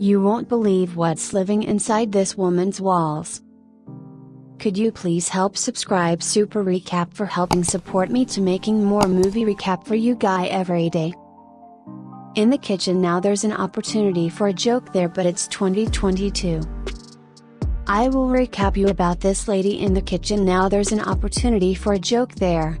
You won't believe what's living inside this woman's walls. Could you please help subscribe Super Recap for helping support me to making more movie recap for you guy every day. In the kitchen now there's an opportunity for a joke there but it's 2022. I will recap you about this lady in the kitchen now there's an opportunity for a joke there.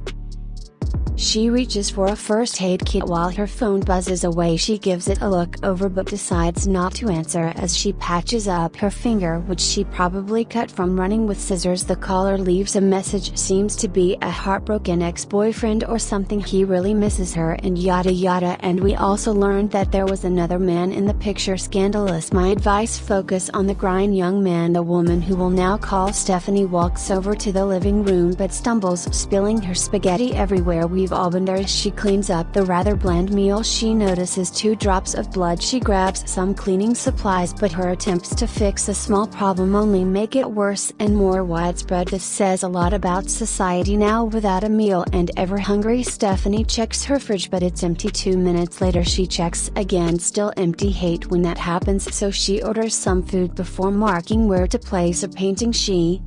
She reaches for a first aid kit while her phone buzzes away. She gives it a look over but decides not to answer as she patches up her finger, which she probably cut from running with scissors. The caller leaves a message, seems to be a heartbroken ex boyfriend or something. He really misses her, and yada yada. And we also learned that there was another man in the picture. Scandalous. My advice focus on the grind young man. The woman who will now call Stephanie walks over to the living room but stumbles, spilling her spaghetti everywhere. We There as she cleans up the rather bland meal. She notices two drops of blood. She grabs some cleaning supplies but her attempts to fix a small problem only make it worse and more widespread. This says a lot about society now without a meal and ever hungry Stephanie checks her fridge but it's empty. Two minutes later she checks again still empty. Hate when that happens. So she orders some food before marking where to place a painting. She,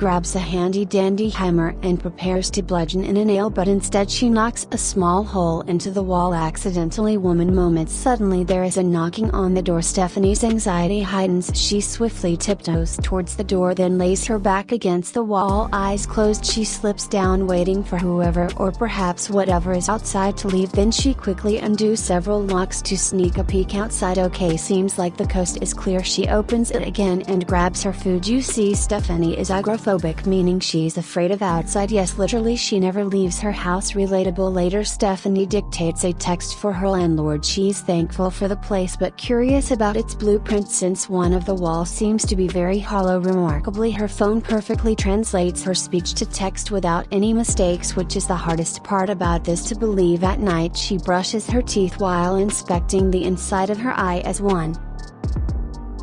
grabs a handy dandy hammer and prepares to bludgeon in a nail but instead she knocks a small hole into the wall accidentally. Woman moments suddenly there is a knocking on the door. Stephanie's anxiety heightens. She swiftly tiptoes towards the door then lays her back against the wall. Eyes closed she slips down waiting for whoever or perhaps whatever is outside to leave. Then she quickly undo several locks to sneak a peek outside. Okay seems like the coast is clear. She opens it again and grabs her food. You see Stephanie is agoraphobic meaning she's afraid of outside. Yes literally she never leaves her house. Relatable. Later Stephanie dictates a text for her landlord. She's thankful for the place but curious about its blueprint since one of the walls seems to be very hollow. Remarkably her phone perfectly translates her speech to text without any mistakes which is the hardest part about this to believe at night she brushes her teeth while inspecting the inside of her eye as one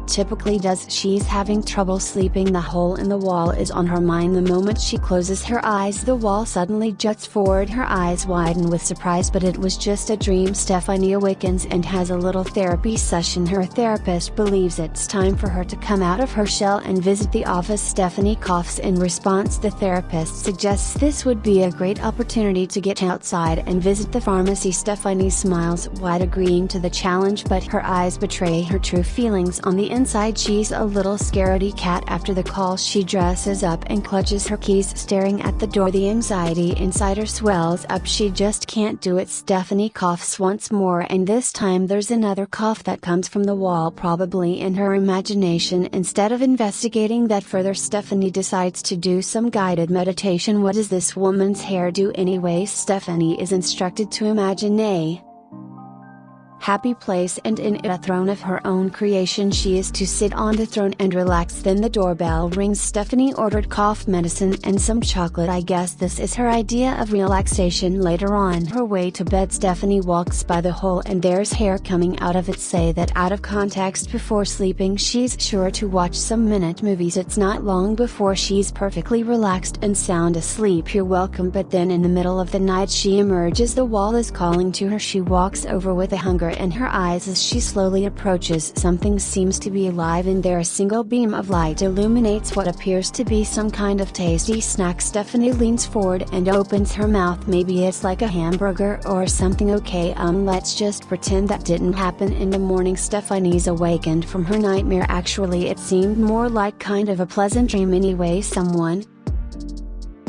typically does she's having trouble sleeping the hole in the wall is on her mind the moment she closes her eyes the wall suddenly juts forward her eyes widen with surprise but it was just a dream Stephanie awakens and has a little therapy session her therapist believes it's time for her to come out of her shell and visit the office Stephanie coughs in response the therapist suggests this would be a great opportunity to get outside and visit the pharmacy Stephanie smiles wide agreeing to the challenge but her eyes betray her true feelings on the inside she's a little scaredy cat. After the call she dresses up and clutches her keys staring at the door. The anxiety inside her swells up. She just can't do it. Stephanie coughs once more and this time there's another cough that comes from the wall probably in her imagination. Instead of investigating that further Stephanie decides to do some guided meditation. What does this woman's hair do anyway? Stephanie is instructed to imagine a happy place and in it a throne of her own creation she is to sit on the throne and relax. Then the doorbell rings. Stephanie ordered cough medicine and some chocolate. I guess this is her idea of relaxation. Later on her way to bed Stephanie walks by the hole and there's hair coming out of it. Say that out of context before sleeping she's sure to watch some minute movies. It's not long before she's perfectly relaxed and sound asleep. You're welcome. But then in the middle of the night she emerges. The wall is calling to her. She walks over with a hunger in her eyes as she slowly approaches. Something seems to be alive in there. A single beam of light illuminates what appears to be some kind of tasty snack. Stephanie leans forward and opens her mouth. Maybe it's like a hamburger or something. Okay um let's just pretend that didn't happen in the morning. Stephanie's awakened from her nightmare. Actually it seemed more like kind of a pleasant dream. Anyway someone,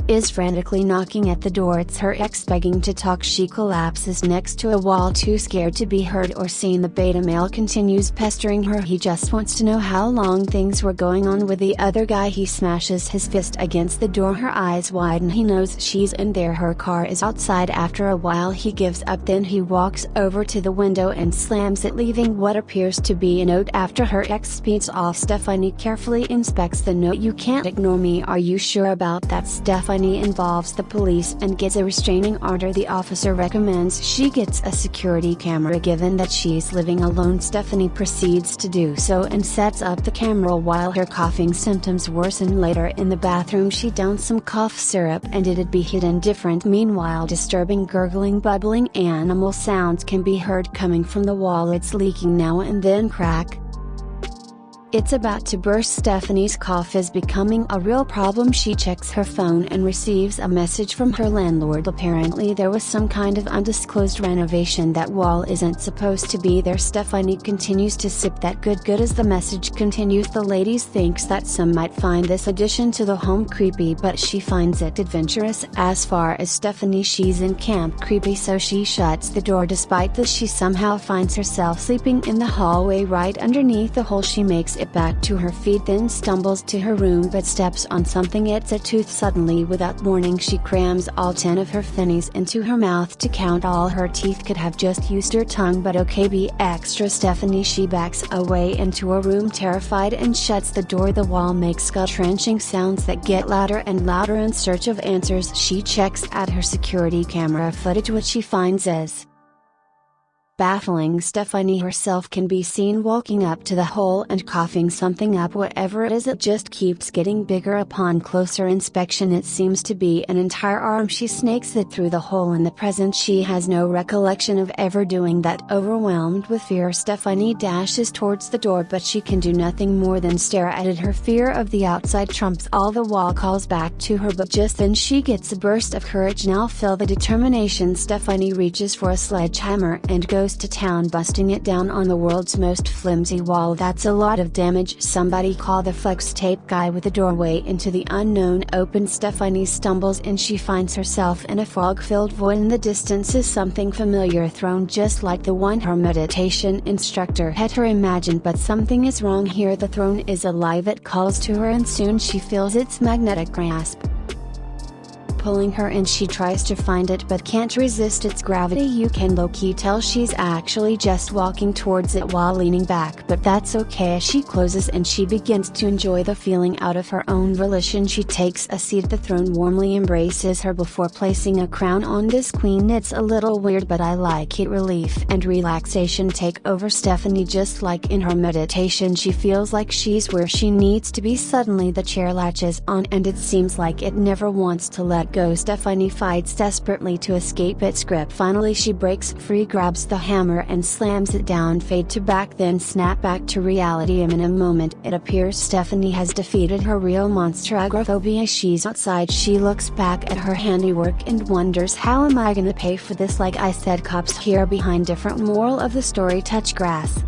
is frantically knocking at the door. It's her ex begging to talk. She collapses next to a wall too scared to be heard or seen. The beta male continues pestering her. He just wants to know how long things were going on with the other guy. He smashes his fist against the door. Her eyes widen. He knows she's in there. Her car is outside. After a while he gives up. Then he walks over to the window and slams it leaving what appears to be a note after her ex speeds off. Stephanie carefully inspects the note. You can't ignore me. Are you sure about that Stephanie Stephanie involves the police and gets a restraining order the officer recommends she gets a security camera given that she's living alone. Stephanie proceeds to do so and sets up the camera while her coughing symptoms worsen later. In the bathroom she downs some cough syrup and it'd be hidden different. Meanwhile disturbing gurgling bubbling animal sounds can be heard coming from the wall. It's leaking now and then crack it's about to burst Stephanie's cough is becoming a real problem. She checks her phone and receives a message from her landlord. Apparently there was some kind of undisclosed renovation. That wall isn't supposed to be there. Stephanie continues to sip that good good as the message continues. The ladies thinks that some might find this addition to the home creepy but she finds it adventurous. As far as Stephanie she's in camp creepy so she shuts the door. Despite this she somehow finds herself sleeping in the hallway right underneath the hole she makes it back to her feet then stumbles to her room but steps on something. It's a tooth suddenly without warning she crams all 10 of her finnies into her mouth to count all her teeth. Could have just used her tongue but okay be extra Stephanie. She backs away into a room terrified and shuts the door. The wall makes gut-wrenching sounds that get louder and louder in search of answers. She checks at her security camera footage. Which she finds as baffling Stephanie herself can be seen walking up to the hole and coughing something up whatever it is. It just keeps getting bigger upon closer inspection. It seems to be an entire arm she snakes it through the hole in the present. She has no recollection of ever doing that. Overwhelmed with fear Stephanie dashes towards the door but she can do nothing more than stare at it. Her fear of the outside trumps all the wall calls back to her but just then she gets a burst of courage. Now feel the determination. Stephanie reaches for a sledgehammer and goes to town busting it down on the world's most flimsy wall. That's a lot of damage. Somebody call the flex tape guy with the doorway into the unknown. Open Stephanie stumbles and she finds herself in a fog-filled void. In the distance is something familiar throne just like the one her meditation instructor had her imagine but something is wrong here. The throne is alive. It calls to her and soon she feels its magnetic grasp pulling her and she tries to find it but can't resist its gravity. You can low-key tell she's actually just walking towards it while leaning back but that's okay. She closes and she begins to enjoy the feeling out of her own volition. She takes a seat the throne warmly embraces her before placing a crown on this queen. It's a little weird but I like it. Relief and relaxation take over Stephanie just like in her meditation. She feels like she's where she needs to be. Suddenly the chair latches on and it seems like it never wants to let go Stephanie fights desperately to escape its grip. Finally she breaks free grabs the hammer and slams it down. Fade to back then snap back to reality. In a moment it appears Stephanie has defeated her real monster agoraphobia. She's outside. She looks back at her handiwork and wonders how am I gonna pay for this? Like I said cops here behind different moral of the story touch grass